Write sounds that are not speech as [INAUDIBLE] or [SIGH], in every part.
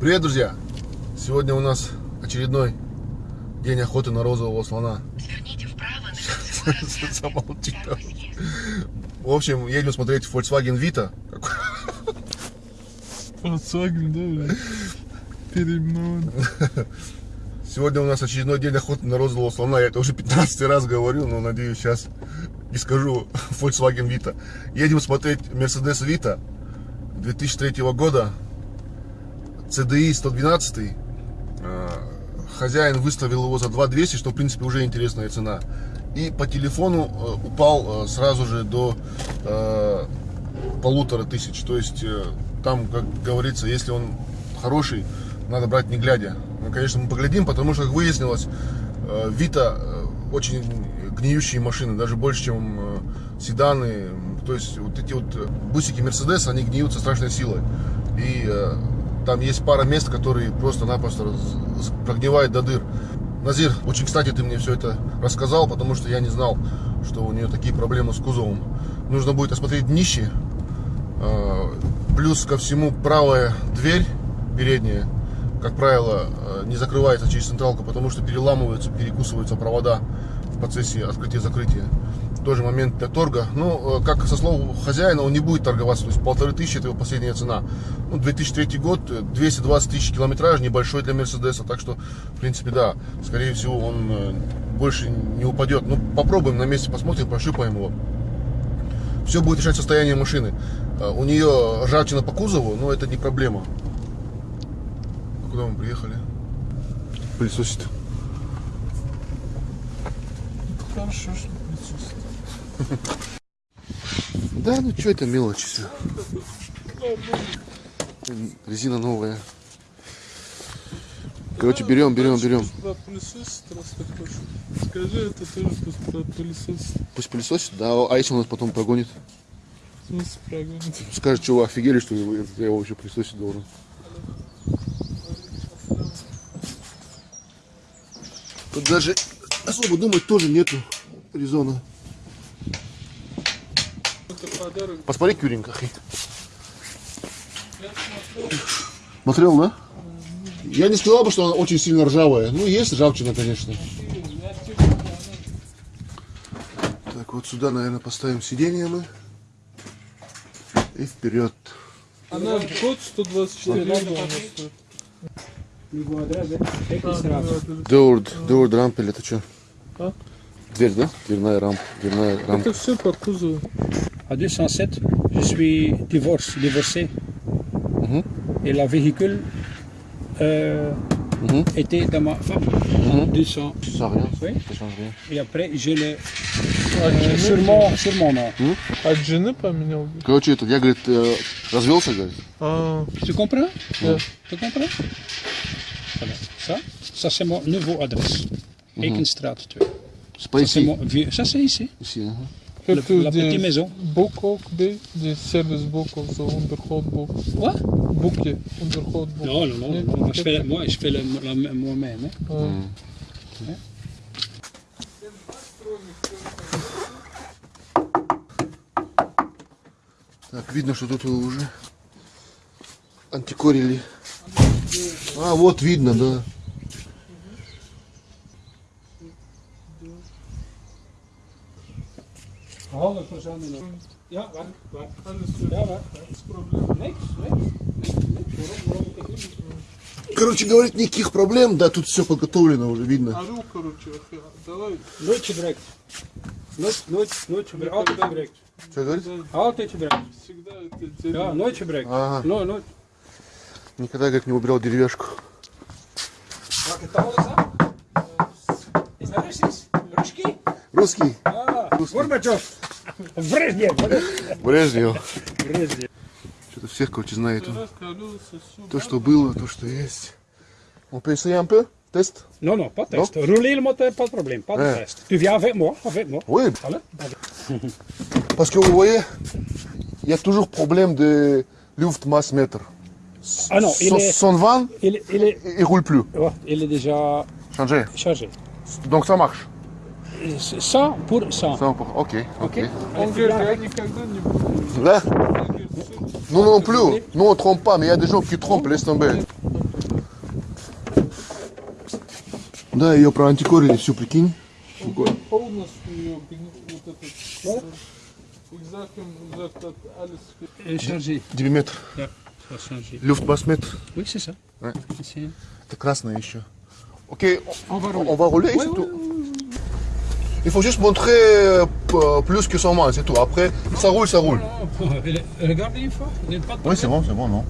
Привет, друзья! Сегодня у нас очередной день охоты на розового слона. Сверните вправо [LAUGHS] на Замолчи. В общем, едем смотреть Volkswagen Vita. Volkswagen, да? Переименован. Сегодня у нас очередной день охоты на розового слона. Я это уже 15 раз говорю, но надеюсь сейчас не скажу [LAUGHS] Volkswagen Vita. Едем смотреть Mercedes Vita 2003 года. CDI 112. А, Хозяин выставил его за 2200, что в принципе уже интересная цена. И по телефону э, упал э, сразу же до э, полутора тысяч. То есть э, там, как говорится, если он хороший, надо брать не глядя. Ну, конечно, мы поглядим, потому что, как выяснилось, э, Вита э, очень гниющие машины, даже больше, чем э, седаны. То есть вот эти вот э, бусики Мерседес, они гниют со страшной силой. И э, там есть пара мест, которые просто-напросто прогнивают до дыр. Назир, очень кстати ты мне все это рассказал, потому что я не знал, что у нее такие проблемы с кузовом. Нужно будет осмотреть днище. Э, Плюс ко всему правая дверь передняя, как правило, э, не закрывается через централку, потому что переламываются, перекусываются провода в процессе открытия-закрытия. Тоже момент для торга. Ну, э, как со слов хозяина, он не будет торговаться. То есть полторы тысячи это его последняя цена. Ну, 2003 год, э, 220 тысяч километраж, небольшой для Мерседеса. Так что, в принципе, да, скорее всего, он э, больше не упадет. Ну, попробуем на месте, посмотрим, пощупаем его. Все будет решать состояние машины. Э, У нее ржавчина по кузову, но это не проблема. А Куда мы приехали? Пылесосит. Хорошо, что присутствует. [LAUGHS] Да, ну что это мелочи все. Резина новая. Короче, берем, берем, берем. Скажи, это тоже пусть. Пусть пылесосит, да, а если он нас потом прогонит? [LAUGHS] Скажет, что вы офигели, что я его еще пылесосить должен. Тут даже особо думать тоже нету резона. Посмотри, Кюренька. хей. Смотрел, да? Я не сказал бы, что она очень сильно ржавая. Ну, есть ржавчина, конечно. Так, вот сюда, наверное, поставим сиденье мы. И вперед. Она год 124 евро она стоит. Дорд, Дорд рампель, это что? А? Дверь, да? Дверная рампа. Дверная рампа. Это все по кузову. À 207, je suis divorce, divorcé. Mhm. Et la véhicule euh, Mhm. était dans ma femme. Mhm. 200. Ça rien. Oui. Ça change rien. Et après, je l'ai А euh, жены- sur, mon, sur mon nom. От жены поменял? Короче, это, я, говорит, э, развелся, говорит. А, Tu comprends Да. Tu comprends Voilà. Ça, ça c'est mon nouveau adresse. Ekenstraat 2. C'est pas Ça, c'est ici. mon vieux- ça, c'est ici. Ici, ага. Это la где petite maison. Боков, где, где сервис Боков за Underhot Бок. Quoi Буки, Underhot Бок. Non, non, non. non, moi, je fais, moi, je fais le- la- moi-même. hein. А, Так, видно, что тут его уже антикорили. А, вот видно, да. Procent in. Ja, alles gut. Ja, wacht. wacht. Niks, niks. Niks, niks. Waarom, waarom ik het niet? Короче, говорит, никаких проблем, да, тут все подготовлено уже, видно. Ору, короче, давай. Nooit gebruikt. Nooit, nooit, nooit gebruikt. Altijd gebruikt. Что говорит? Altijd gebruikt. Всегда это дерево. nooit gebruikt. Ага, Nooit, nooit. никогда, говорит, не убирал деревяшку. Taal is dat? Is dat Russisch? Ruski? Русский, Ah, Gorbachev. Брежнев. Брежнев. Брежнев. Что-то всех, короче, знает. То, что было, то, что есть. On peut essayer un peu? Тест? Non, non, pas de test. Rouler le moteur, pas de problème. Pas de Ouais. test. Tu viens avec moi, avec moi. Oui, Allez. parce que vous voyez, il y a toujours problème de Luftmasse-mètre. Ah non, il Son, est, son van, il, il est, il roule plus. ouais, il est déjà Changé. chargé. Donc ça marche. 100 pour 100. 100 pour, ok. Hein Nous non plus. Nous on trompe pas, mais il y a des gens qui trompent, laisse tomber. Да, ее проантикорили, всю прикинь. 10 mètres. Luft basse mètre. Oui, c'est ça. Красное еще. Ok, on, on va rouler. On va rouler ici il faut juste montrer euh, p- plus que 100 miles, c'est tout. Après, ça roule, ça roule. [LAUGHS] Non, Regardez une fois. il y a pas de Oui, c'est bon, c'est bon, non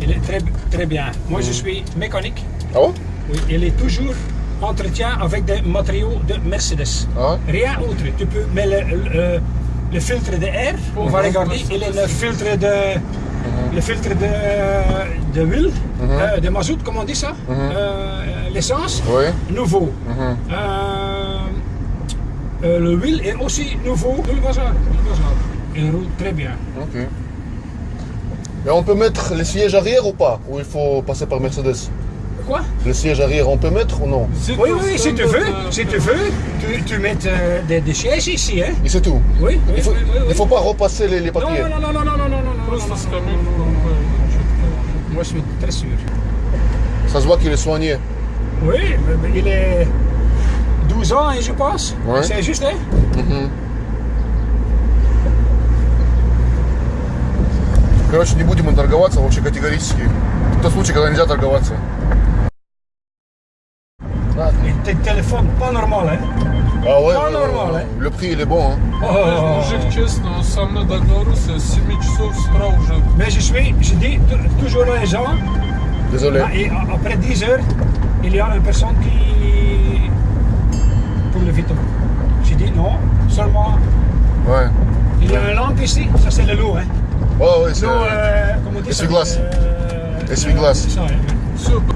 Il est très, très bien. Moi, je suis mécanique. Ah ouais Oui, il est toujours entretien avec des matériaux de Mercedes. Ah ouais? Rien autre. Tu peux mettre le, le- le filtre de air. On va regarder. Il est le filtre de, le filtre de, de huile, euh, de mazout, comment on dit ça Euh, L'essence, Oui. nouveau. Euh, euh, le huile est aussi nouveau. Tout le bazar, tout le bazar. Il roule très bien. Ok. Et on peut mettre les sièges arrière ou pas? Ou il faut passer par Mercedes? Le siège arrière, on peut mettre ou non Oui, oui, si tu veux, si tu veux, tu, tu mets euh, des, sièges ici, hein Et c'est tout Oui, il faut, ne faut pas repasser les, les papiers Non, non, non, non, non, non, non, non, Moi, je suis très sûr. Ça se voit qu'il est soigné. Oui, mais il est 12 ans, hein, je pense. Ouais. C'est juste, hein mm -hmm. Короче, не будем торговаться вообще категорически. Это случай, когда нельзя торговаться? Et tes téléphones, pas normal, hein А ouais, Pas euh, normal, hein Le prix, il est bon, hein. Oh. Мужик, честно, он со мной договорился, с 7 часов с утра уже Mais je suis, je dis tou- toujours aux gens, Désolé. ah, et a- après 10 heures, il y a une personne qui. pour le veto. Je dis non, seulement. Ouais. Il y a une lampe ici, ça c'est le lot, hein. Ouais, ouais, c'est... L'eau, euh, comment on dit ça Essuie-glace. Euh, Essuie-glace.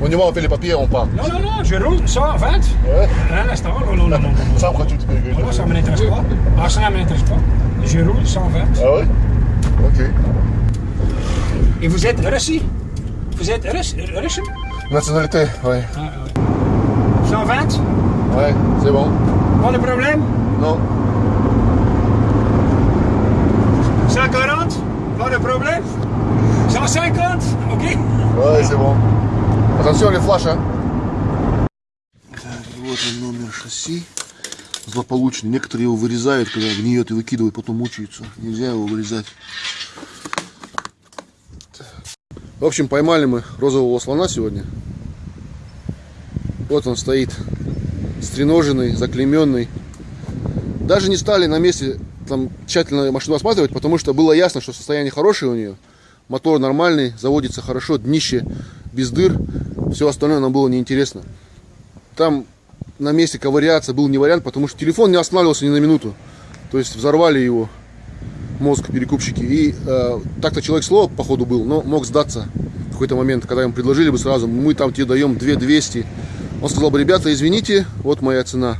On y va, on fait les papiers, on part. Non, non, non, je roule ça, en fait. Ouais. Un oh, on Ça, pourquoi tu Moi, ça ne m'intéresse pas. Ah, ça ne m'intéresse pas. Je roule 120. Ah ouais? Ok. Et vous êtes Russie Vous êtes Russe Nationalité, oui. Ouais. Ah, 120 Ouais, c'est bon. Pas de problème? Non. 140 Pas de problème? 150 Ok Ouais, c'est bon. Flashs, hein. Так, вот он номер шасси. Злополучный. Некоторые его вырезают, когда гниет и выкидывают, потом мучаются. Нельзя его вырезать. В общем, поймали мы розового слона сегодня. Вот он стоит, стреноженный, заклеменный. Даже не стали на месте там тщательно машину осматривать, потому что было ясно, что состояние хорошее у нее. Мотор нормальный, заводится хорошо, днище без дыр. Все остальное нам было неинтересно. Там на месте ковыряться был не вариант, потому что телефон не останавливался ни на минуту. То есть взорвали его мозг перекупщики. И э, так-то человек слова походу был, но мог сдаться в какой-то момент, когда ему предложили бы сразу, мы там тебе даем 2200. Он сказал бы, ребята, извините, вот моя цена.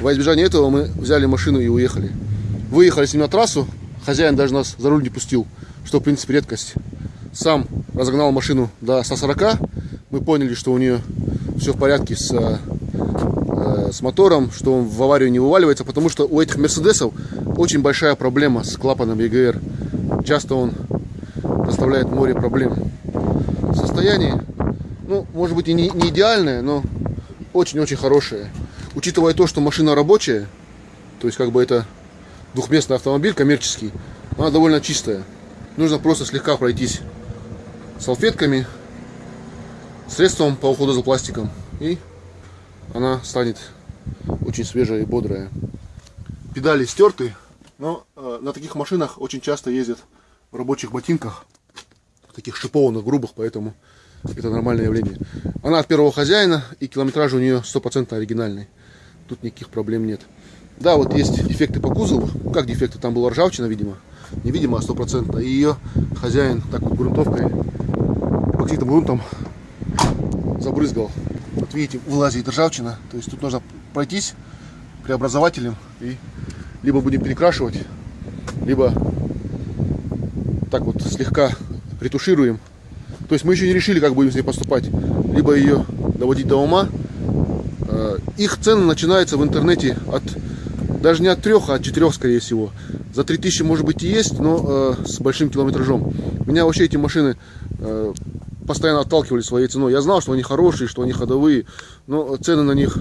Во избежание этого мы взяли машину и уехали. Выехали с ним на трассу, хозяин даже нас за руль не пустил, что в принципе редкость. Сам разогнал машину до 140, мы поняли, что у нее все в порядке с, э, с мотором, что он в аварию не вываливается, потому что у этих Мерседесов очень большая проблема с клапаном EGR. Часто он доставляет море проблем. Состояние, ну, может быть и не, не идеальное, но очень-очень хорошее. Учитывая то, что машина рабочая, то есть как бы это двухместный автомобиль коммерческий, она довольно чистая. Нужно просто слегка пройтись салфетками, средством по уходу за пластиком, и она станет очень свежая и бодрая. Педали стерты, но э, на таких машинах очень часто ездят в рабочих ботинках, таких шипованных, грубых, поэтому это нормальное явление. Она от первого хозяина, и километраж у нее стопроцентно оригинальный. Тут никаких проблем нет. Да, вот есть дефекты по кузову. Как дефекты? Там была ржавчина, видимо. Не видимо, а стопроцентно. И ее хозяин так вот грунтовкой, эпоксидным грунтом забрызгал. Вот видите, вылазит ржавчина. То есть тут нужно пройтись преобразователем и либо будем перекрашивать, либо так вот слегка ретушируем. То есть мы еще не решили, как будем с ней поступать. Либо ее доводить до ума. Э, Их цены начинаются в интернете от даже не от трех, а от четырех, скорее всего. За 3000 может быть и есть, но э, с большим километражом. Меня вообще эти машины э, постоянно отталкивали своей ценой. Я знал, что они хорошие, что они ходовые, но цены на них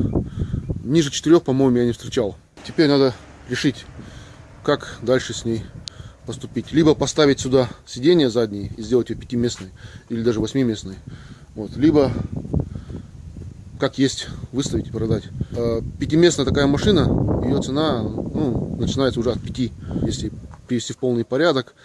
ниже 4, по-моему, я не встречал. Теперь надо решить, как дальше с ней поступить. Либо поставить сюда сиденье задние и сделать ее пятиместной, или даже восьмиместной. Вот. Либо как есть выставить и продать. Э, Пятиместная такая машина, ее цена ну, начинается уже от 5, если привести в полный порядок,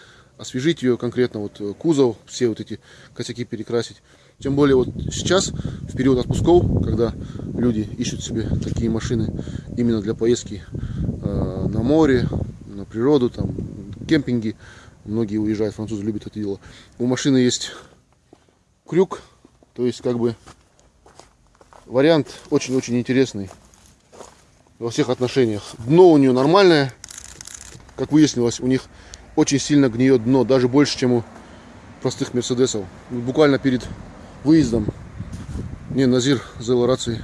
освежить ее конкретно, вот э, кузов, все вот эти косяки перекрасить. Тем более вот сейчас, в период отпусков, когда люди ищут себе такие машины именно для поездки э, на море, на природу, там, кемпинги, многие уезжают, французы любят это дело. У машины есть крюк, то есть как бы вариант очень-очень интересный во всех отношениях. Дно у нее нормальное, как выяснилось, у них очень сильно гниет дно, даже больше, чем у простых мерседесов. Буквально перед выездом мне Назир за рации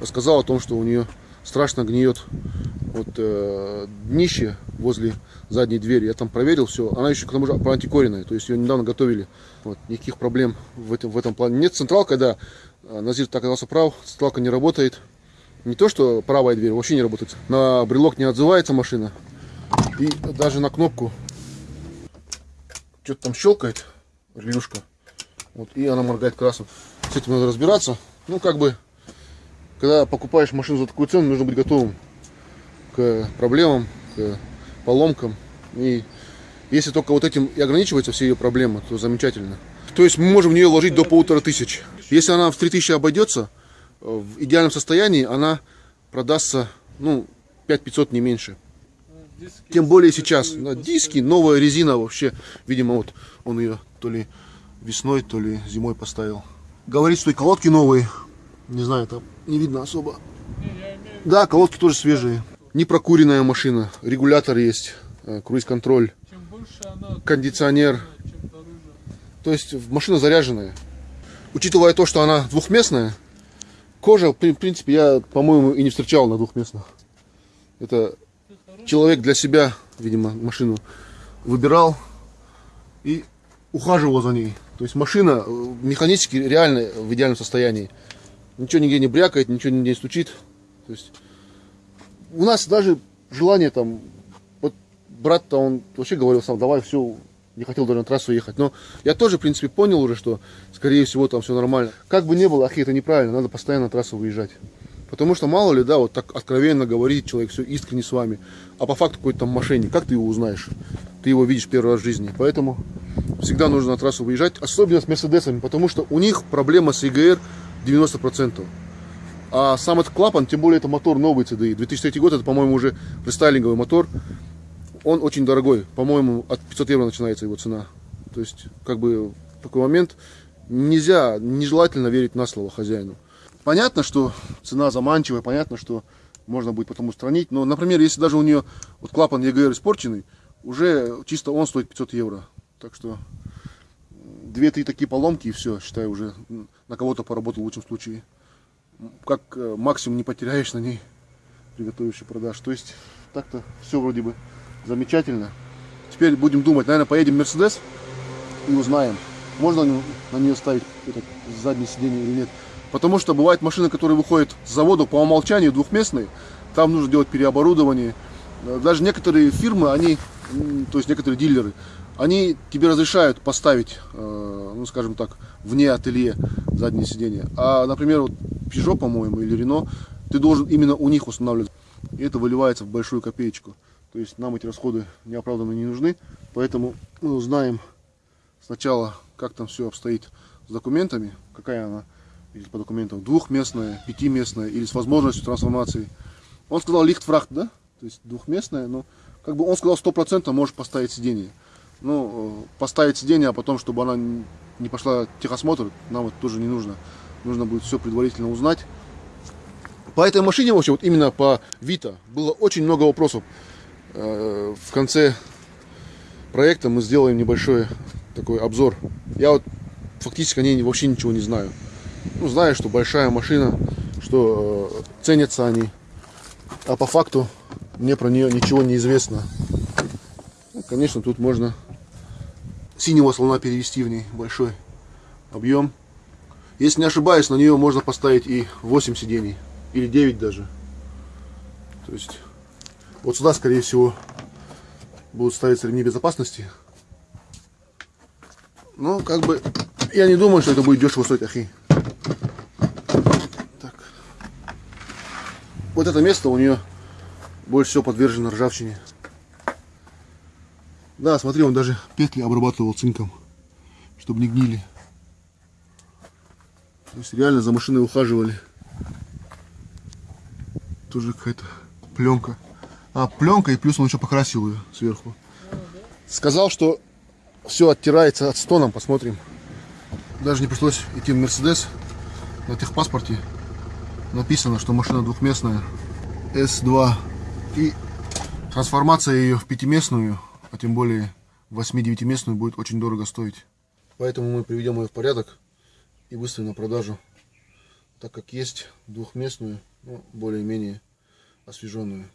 рассказал о том, что у нее страшно гниет вот э, днище возле задней двери. Я там проверил все. Она еще к тому же проантикоренная, то есть ее недавно готовили. Вот, никаких проблем в этом, в этом плане. Нет, централка, да, Назир так оказался прав, централка не работает. Не то, что правая дверь вообще не работает. На брелок не отзывается машина. И даже на кнопку что-то там щелкает, релюшка. Вот, и она моргает красным. С этим надо разбираться. Ну, как бы, когда покупаешь машину за такую цену, нужно быть готовым к проблемам, к поломкам. И если только вот этим и ограничиваются все ее проблемы, то замечательно. То есть мы можем в нее вложить до полутора тысяч. Если она в 3000 обойдется, в идеальном состоянии она продастся, ну, 5500 не меньше. Тем более сейчас. На диски, новая резина вообще. Видимо, вот он ее то ли весной, то ли зимой поставил. Говорит, что и колодки новые. Не знаю, там не видно особо. Да, колодки тоже свежие. Не прокуренная машина. Регулятор есть. э, Круиз-контроль. Кондиционер. То есть машина заряженная. Учитывая то, что она двухместная, кожа, в принципе, я, по-моему, и не встречал на двухместных. Это человек для себя, видимо, машину выбирал и ухаживал за ней. То есть машина э, механически реально в идеальном состоянии. Ничего нигде не брякает, ничего нигде не стучит. То есть у нас даже желание там, вот брат-то он вообще говорил сам, давай все, не хотел даже на трассу ехать. Но я тоже, в принципе, понял уже, что, скорее всего, там все нормально. Как бы ни было, ахи, это неправильно, надо постоянно на трассу выезжать. Потому что, мало ли, да, вот так откровенно говорит человек, все искренне с вами. А по факту какой-то там мошенник, как ты его узнаешь? Ты его видишь первый раз в жизни. Поэтому всегда нужно на трассу выезжать, особенно с Мерседесами, потому что у них проблема с EGR 90%. А сам этот клапан, тем более это мотор новый CDI, 2003 год, это, по-моему, уже рестайлинговый мотор. Он очень дорогой, по-моему, от 500 евро начинается его цена. То есть, как бы, такой момент нельзя, нежелательно верить на слово хозяину. Понятно, что цена заманчивая, понятно, что можно будет потом устранить. Но, например, если даже у нее вот клапан EGR испорченный, уже чисто он стоит 500 евро. Так что две-три такие поломки и все, считай, уже на кого-то поработал в лучшем случае. Как э, максимум не потеряешь на ней приготовивший продаж. То есть так-то все вроде бы замечательно. Теперь будем думать, наверное, поедем в Мерседес и узнаем, можно на нее ставить этот заднее сиденье или нет. Потому что бывают машины, которые выходят с завода по умолчанию двухместные, там нужно делать переоборудование. Э, Даже некоторые фирмы, они, то есть некоторые дилеры, они тебе разрешают поставить, э, ну скажем так, вне ателье заднее сиденье. А, например, вот Peugeot, по-моему, или Renault, ты должен именно у них устанавливать. И это выливается в большую копеечку. То есть нам эти расходы неоправданно не нужны. Поэтому мы узнаем сначала, как там все обстоит с документами, какая она или по документам двухместная, пятиместная или с возможностью трансформации. Он сказал лихтфрахт, да? То есть двухместная, но как бы он сказал 100% можешь поставить сиденье. Ну, э, поставить сиденье, а потом, чтобы она не пошла техосмотр, нам это тоже не нужно. Нужно будет все предварительно узнать. По этой машине, вообще, вот именно по Вита, было очень много вопросов. Э, В конце проекта мы сделаем небольшой такой обзор. Я вот фактически о ней вообще ничего не знаю. Ну, знаю, что большая машина, что э, ценятся они. А по факту мне про нее ничего не известно. Конечно, тут можно синего слона перевести в ней большой объем. Если не ошибаюсь, на нее можно поставить и 8 сидений. Или 9 даже. То есть, вот сюда, скорее всего, будут ставиться ремни безопасности. Но, как бы, я не думаю, что это будет дешево стоить, ахи. Вот это место у нее больше всего подвержено ржавчине. Да, смотри, он даже петли обрабатывал цинком, чтобы не гнили. То есть реально за машиной ухаживали. Тоже какая-то пленка. А, пленка, и плюс он еще покрасил ее сверху. Сказал, что все оттирается от стоном, посмотрим. Даже не пришлось идти в Мерседес. На техпаспорте написано, что машина двухместная. S2. И трансформация ее в пятиместную, а тем более 8-9-местную будет очень дорого стоить. Поэтому мы приведем ее в порядок и выставим на продажу. Так как есть двухместную, ну, более-менее освеженную.